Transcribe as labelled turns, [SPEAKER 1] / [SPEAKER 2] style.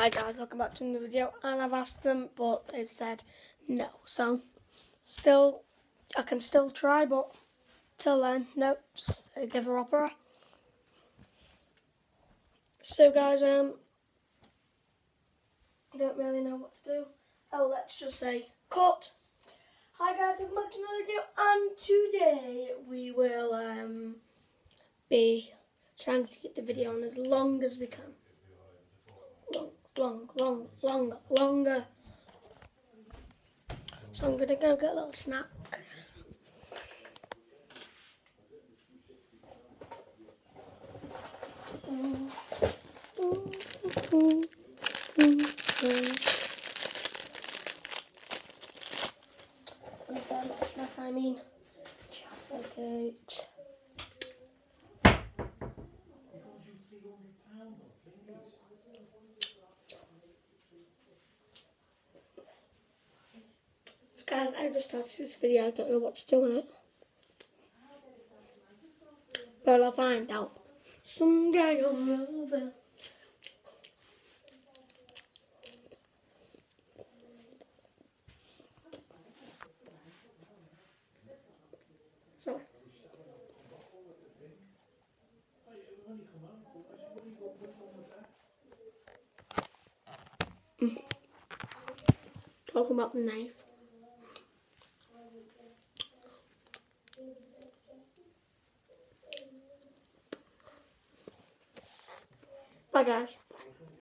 [SPEAKER 1] Hi guys, welcome back to another video and I've asked them but they've said no. So still I can still try but till then no give her opera. So guys um I don't really know what to do. Oh let's just say cut. Hi guys, welcome back to another video and today we will um be trying to keep the video on as long as we can long, long, long, longer. So I'm gonna go get a little snack. snack I mean chocolate cakes. Guys, I just started this video. I don't know what's doing it. But I'll find out. Someday I'll know. Talking about the knife. Bye guys.